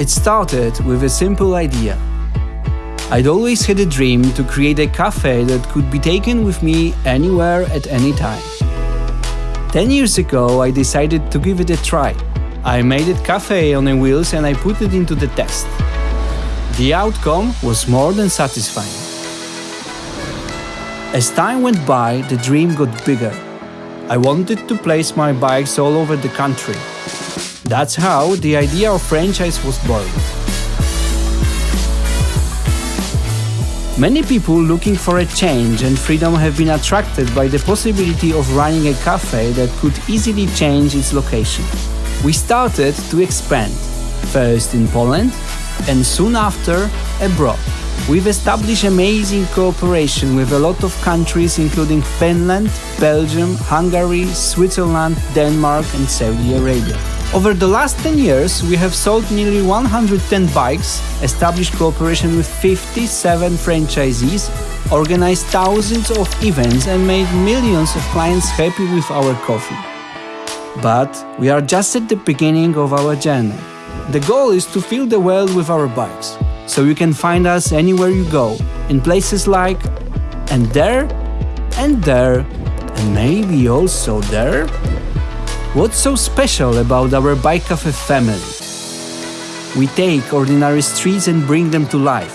It started with a simple idea. I'd always had a dream to create a cafe that could be taken with me anywhere at any time. Ten years ago, I decided to give it a try. I made it cafe on the wheels and I put it into the test. The outcome was more than satisfying. As time went by, the dream got bigger. I wanted to place my bikes all over the country. That's how the idea of franchise was born. Many people looking for a change and freedom have been attracted by the possibility of running a cafe that could easily change its location. We started to expand, first in Poland and soon after abroad. We've established amazing cooperation with a lot of countries including Finland, Belgium, Hungary, Switzerland, Denmark and Saudi Arabia. Over the last 10 years, we have sold nearly 110 bikes, established cooperation with 57 franchisees, organized thousands of events and made millions of clients happy with our coffee. But we are just at the beginning of our journey. The goal is to fill the world with our bikes, so you can find us anywhere you go, in places like and there, and there, and maybe also there. What's so special about our Bike Cafe family? We take ordinary streets and bring them to life.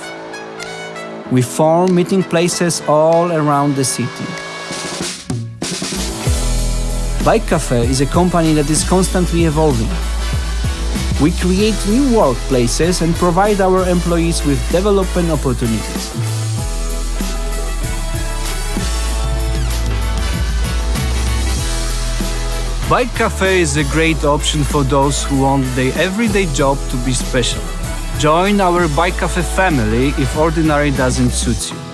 We form meeting places all around the city. Bike Cafe is a company that is constantly evolving. We create new workplaces and provide our employees with development opportunities. Bike Cafe is a great option for those who want their everyday job to be special. Join our Bike Cafe family if ordinary doesn't suit you.